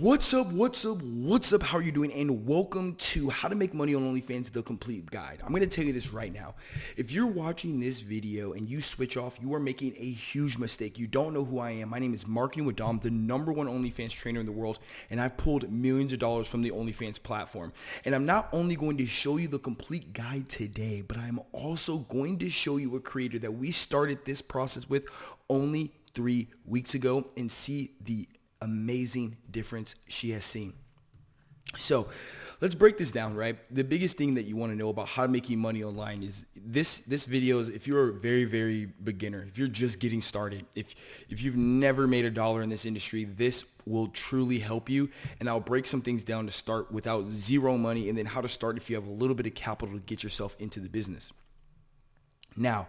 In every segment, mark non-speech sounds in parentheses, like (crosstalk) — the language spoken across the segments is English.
What's up? What's up? What's up? How are you doing? And welcome to How to Make Money on OnlyFans, the complete guide. I'm going to tell you this right now. If you're watching this video and you switch off, you are making a huge mistake. You don't know who I am. My name is Marketing with Dom, the number one OnlyFans trainer in the world, and I've pulled millions of dollars from the OnlyFans platform. And I'm not only going to show you the complete guide today, but I'm also going to show you a creator that we started this process with only three weeks ago and see the amazing difference she has seen. So let's break this down, right? The biggest thing that you want to know about how to making money online is this this video is if you're a very, very beginner, if you're just getting started, if if you've never made a dollar in this industry, this will truly help you. And I'll break some things down to start without zero money and then how to start if you have a little bit of capital to get yourself into the business. Now,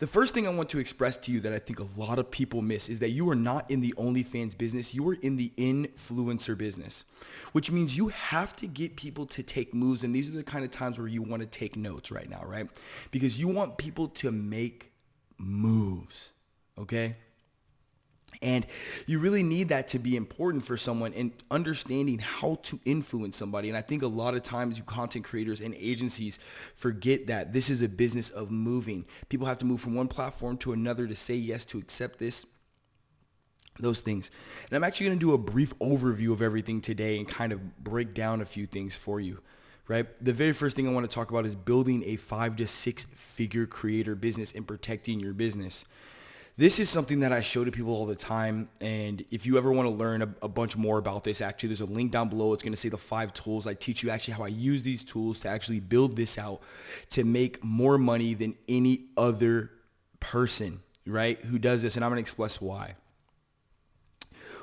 the first thing I want to express to you that I think a lot of people miss is that you are not in the OnlyFans business. You are in the influencer business, which means you have to get people to take moves. And these are the kind of times where you want to take notes right now, right? Because you want people to make moves, okay? And you really need that to be important for someone and understanding how to influence somebody. And I think a lot of times you content creators and agencies forget that this is a business of moving. People have to move from one platform to another to say yes, to accept this, those things. And I'm actually going to do a brief overview of everything today and kind of break down a few things for you right? The very first thing I want to talk about is building a five to six figure creator business and protecting your business. This is something that I show to people all the time. And if you ever want to learn a, a bunch more about this, actually, there's a link down below. It's going to say the five tools. I teach you actually how I use these tools to actually build this out to make more money than any other person, right? Who does this. And I'm going to express why.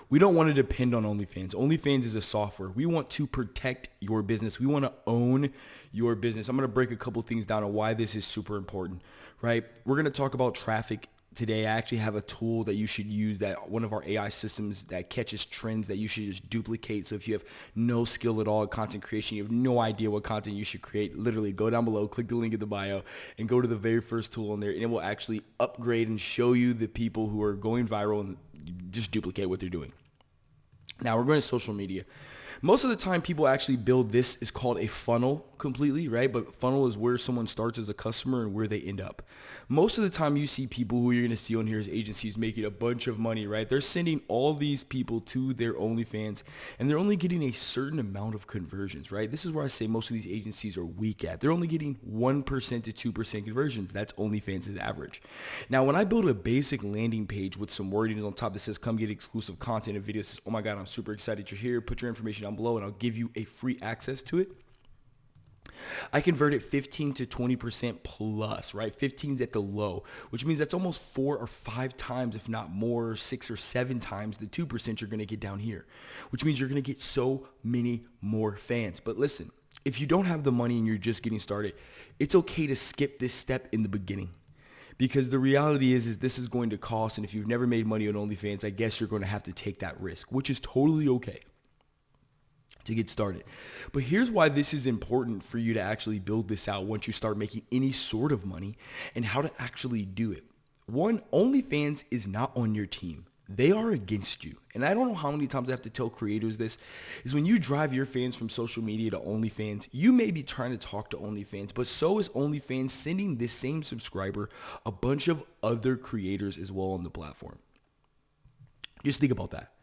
We don't want to depend on OnlyFans. OnlyFans is a software. We want to protect your business. We want to own your business. I'm going to break a couple things down on why this is super important, right? We're going to talk about traffic today I actually have a tool that you should use that one of our AI systems that catches trends that you should just duplicate. So if you have no skill at all at content creation, you have no idea what content you should create, literally go down below, click the link in the bio and go to the very first tool in there and it will actually upgrade and show you the people who are going viral and just duplicate what they're doing. Now we're going to social media. Most of the time people actually build this is called a funnel completely, right? But funnel is where someone starts as a customer and where they end up. Most of the time you see people who you're going to see on here as agencies making a bunch of money, right? They're sending all these people to their OnlyFans and they're only getting a certain amount of conversions, right? This is where I say most of these agencies are weak at. They're only getting 1% to 2% conversions. That's OnlyFans' average. Now, when I build a basic landing page with some wording on top that says come get exclusive content and videos, oh my God, I'm super excited you're here. Put your information down below and I'll give you a free access to it. I converted 15 to 20% plus, right? 15 is at the low, which means that's almost four or five times, if not more, six or seven times the 2% you're going to get down here, which means you're going to get so many more fans. But listen, if you don't have the money and you're just getting started, it's okay to skip this step in the beginning because the reality is, is this is going to cost. And if you've never made money on OnlyFans, I guess you're going to have to take that risk, which is totally okay to get started. But here's why this is important for you to actually build this out once you start making any sort of money and how to actually do it. One, OnlyFans is not on your team. They are against you. And I don't know how many times I have to tell creators this, is when you drive your fans from social media to OnlyFans, you may be trying to talk to OnlyFans, but so is OnlyFans sending this same subscriber a bunch of other creators as well on the platform. Just think about that.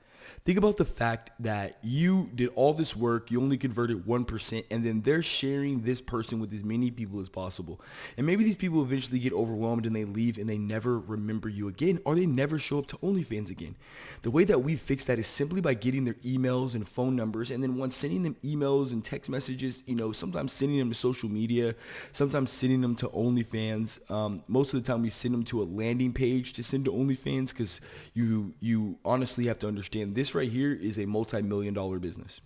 Think about the fact that you did all this work, you only converted 1%, and then they're sharing this person with as many people as possible. And maybe these people eventually get overwhelmed and they leave and they never remember you again, or they never show up to OnlyFans again. The way that we fix that is simply by getting their emails and phone numbers, and then once sending them emails and text messages, you know, sometimes sending them to social media, sometimes sending them to OnlyFans. Um, most of the time we send them to a landing page to send to OnlyFans because you, you honestly have to understand this right here is a multi-million dollar business.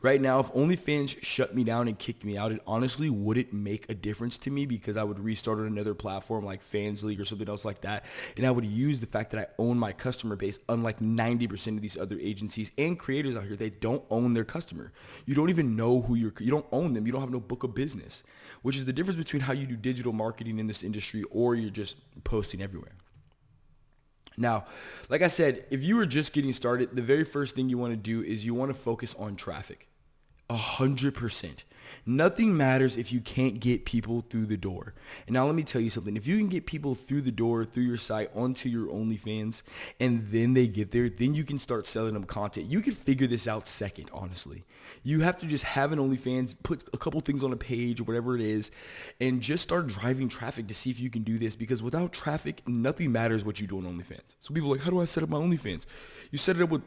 Right now, if OnlyFans shut me down and kicked me out, it honestly wouldn't make a difference to me because I would restart on another platform like Fansly or something else like that. And I would use the fact that I own my customer base, unlike 90% of these other agencies and creators out here, they don't own their customer. You don't even know who you're, you don't own them. You don't have no book of business, which is the difference between how you do digital marketing in this industry or you're just posting everywhere. Now, like I said, if you are just getting started, the very first thing you want to do is you want to focus on traffic. A hundred percent. Nothing matters if you can't get people through the door. And now let me tell you something. If you can get people through the door, through your site, onto your OnlyFans, and then they get there, then you can start selling them content. You can figure this out second, honestly. You have to just have an OnlyFans, put a couple things on a page or whatever it is, and just start driving traffic to see if you can do this. Because without traffic, nothing matters what you do on OnlyFans. So people are like, how do I set up my OnlyFans? You set it up with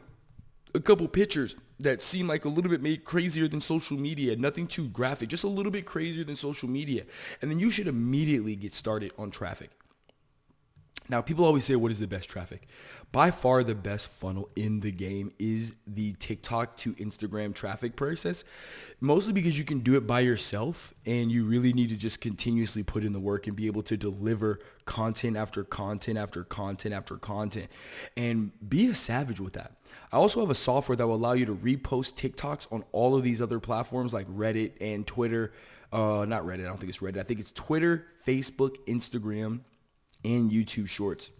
a couple pictures that seem like a little bit made crazier than social media, nothing too graphic, just a little bit crazier than social media. And then you should immediately get started on traffic. Now, people always say, what is the best traffic? By far, the best funnel in the game is the TikTok to Instagram traffic process, mostly because you can do it by yourself and you really need to just continuously put in the work and be able to deliver content after content after content after content and be a savage with that. I also have a software that will allow you to repost TikToks on all of these other platforms like Reddit and Twitter. Uh, not Reddit. I don't think it's Reddit. I think it's Twitter, Facebook, Instagram, and YouTube Shorts.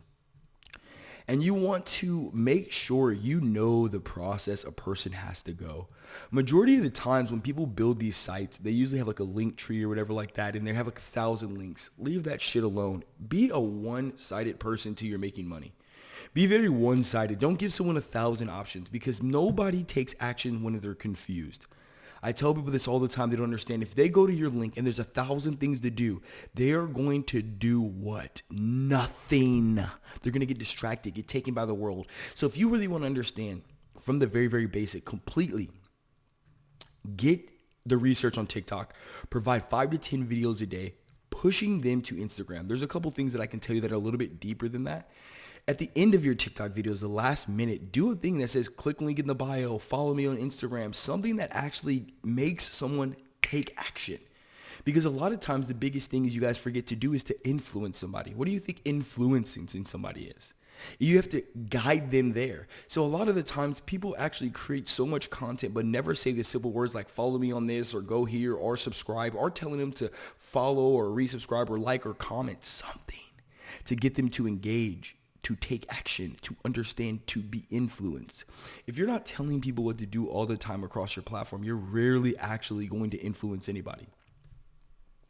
And you want to make sure you know the process a person has to go. Majority of the times when people build these sites, they usually have like a Linktree or whatever like that, and they have like a thousand links. Leave that shit alone. Be a one-sided person till you're making money. Be very one-sided. Don't give someone a thousand options because nobody takes action when they're confused. I tell people this all the time. They don't understand. If they go to your link and there's a thousand things to do, they are going to do what? Nothing. They're going to get distracted, get taken by the world. So if you really want to understand from the very, very basic, completely, get the research on TikTok, provide five to 10 videos a day, pushing them to Instagram. There's a couple things that I can tell you that are a little bit deeper than that at the end of your TikTok videos, the last minute, do a thing that says click link in the bio, follow me on Instagram, something that actually makes someone take action. Because a lot of times the biggest thing is you guys forget to do is to influence somebody. What do you think influencing somebody is? You have to guide them there. So a lot of the times people actually create so much content but never say the simple words like follow me on this or go here or subscribe or telling them to follow or resubscribe or like or comment something to get them to engage to take action, to understand, to be influenced. If you're not telling people what to do all the time across your platform, you're rarely actually going to influence anybody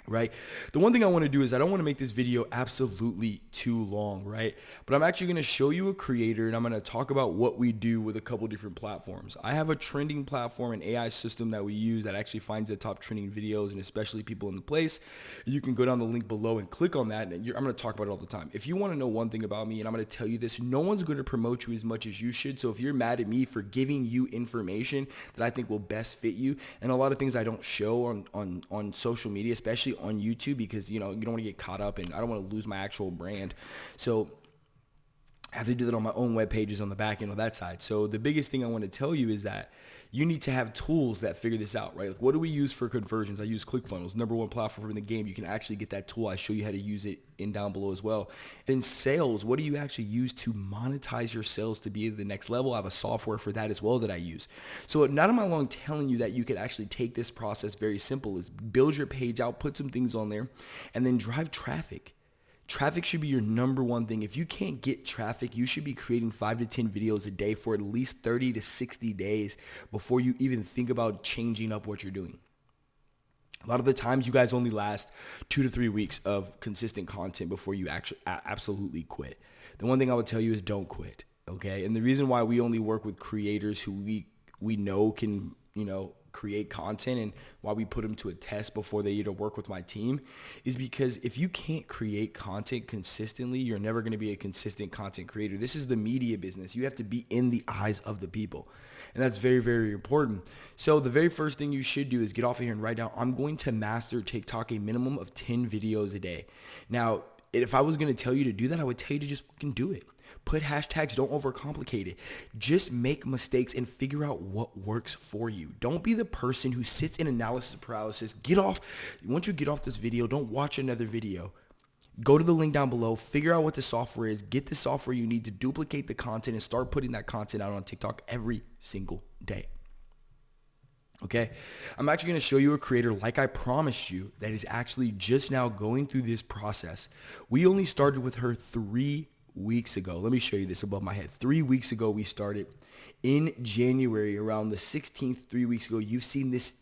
right? The one thing I want to do is I don't want to make this video absolutely too long, right? But I'm actually going to show you a creator and I'm going to talk about what we do with a couple different platforms. I have a trending platform, an AI system that we use that actually finds the top trending videos and especially people in the place. You can go down the link below and click on that. And I'm going to talk about it all the time. If you want to know one thing about me and I'm going to tell you this, no one's going to promote you as much as you should. So if you're mad at me for giving you information that I think will best fit you and a lot of things I don't show on, on, on social media, especially especially on YouTube because you know you don't want to get caught up and I don't want to lose my actual brand. So I do that on my own web pages on the back end of that side. So the biggest thing I want to tell you is that you need to have tools that figure this out, right? Like what do we use for conversions? I use ClickFunnels, number one platform in the game. You can actually get that tool. I show you how to use it in down below as well. In sales, what do you actually use to monetize your sales to be at the next level? I have a software for that as well that I use. So not am I long telling you that you could actually take this process very simple is build your page out, put some things on there, and then drive traffic Traffic should be your number one thing. If you can't get traffic, you should be creating five to 10 videos a day for at least 30 to 60 days before you even think about changing up what you're doing. A lot of the times you guys only last two to three weeks of consistent content before you actually absolutely quit. The one thing I would tell you is don't quit. Okay. And the reason why we only work with creators who we, we know can, you know, create content and why we put them to a test before they either work with my team is because if you can't create content consistently, you're never going to be a consistent content creator. This is the media business. You have to be in the eyes of the people. And that's very, very important. So the very first thing you should do is get off of here and write down, I'm going to master TikTok a minimum of 10 videos a day. Now, if I was going to tell you to do that, I would tell you to just fucking do it. Put hashtags, don't overcomplicate it. Just make mistakes and figure out what works for you. Don't be the person who sits in analysis paralysis. Get off, once you get off this video, don't watch another video. Go to the link down below, figure out what the software is, get the software you need to duplicate the content and start putting that content out on TikTok every single day. Okay, I'm actually going to show you a creator like I promised you that is actually just now going through this process. We only started with her three weeks ago. Let me show you this above my head. Three weeks ago, we started in January around the 16th, three weeks ago. You've seen this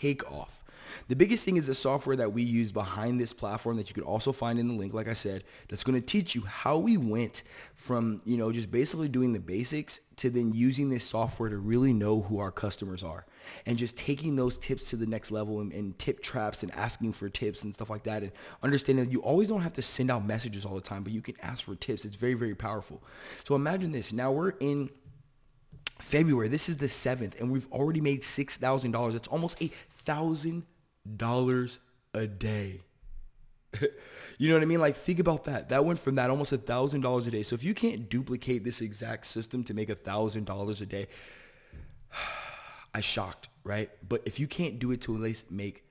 take off. The biggest thing is the software that we use behind this platform that you could also find in the link, like I said, that's going to teach you how we went from, you know, just basically doing the basics to then using this software to really know who our customers are and just taking those tips to the next level and, and tip traps and asking for tips and stuff like that and understanding that you always don't have to send out messages all the time, but you can ask for tips. It's very, very powerful. So imagine this. Now we're in February. This is the 7th and we've already made $6,000. That's almost a thousand dollars a day. (laughs) you know what I mean? Like think about that. That went from that almost a thousand dollars a day. So if you can't duplicate this exact system to make a thousand dollars a day, (sighs) I shocked, right? But if you can't do it to at least make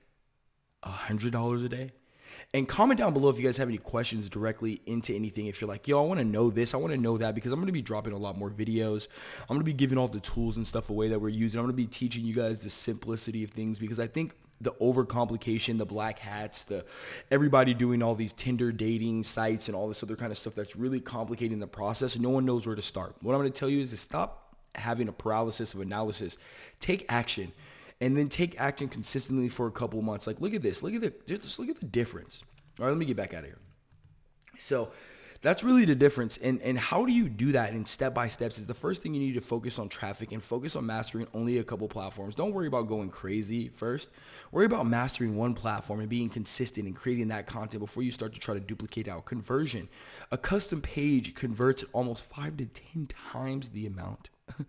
a hundred dollars a day, and comment down below if you guys have any questions directly into anything. If you're like, yo, I want to know this, I want to know that because I'm going to be dropping a lot more videos. I'm going to be giving all the tools and stuff away that we're using. I'm going to be teaching you guys the simplicity of things because I think the overcomplication, the black hats, the everybody doing all these Tinder dating sites and all this other kind of stuff that's really complicating the process. No one knows where to start. What I'm going to tell you is to stop having a paralysis of analysis. Take action and then take action consistently for a couple months. Like look at this. Look at the just look at the difference. All right, let me get back out of here. So that's really the difference. And, and how do you do that in step by steps is the first thing you need to focus on traffic and focus on mastering only a couple platforms. Don't worry about going crazy first. Worry about mastering one platform and being consistent and creating that content before you start to try to duplicate out conversion. A custom page converts almost five to 10 times the amount (laughs)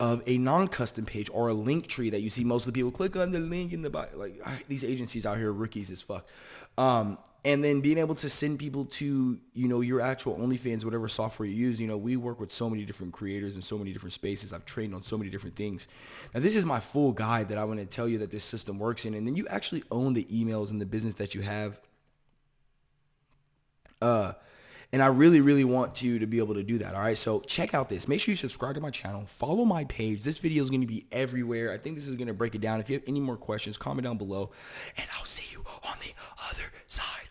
of a non-custom page or a Linktree that you see most of the people click on the link in the bio. Like these agencies out here, rookies as fuck. Um, and then being able to send people to you know your actual OnlyFans, whatever software you use. You know, we work with so many different creators and so many different spaces. I've trained on so many different things. Now, this is my full guide that I want to tell you that this system works in, and then you actually own the emails and the business that you have. Uh, and I really, really want you to be able to do that. All right. So check out this. Make sure you subscribe to my channel. Follow my page. This video is going to be everywhere. I think this is going to break it down. If you have any more questions, comment down below. And I'll see you on the other side.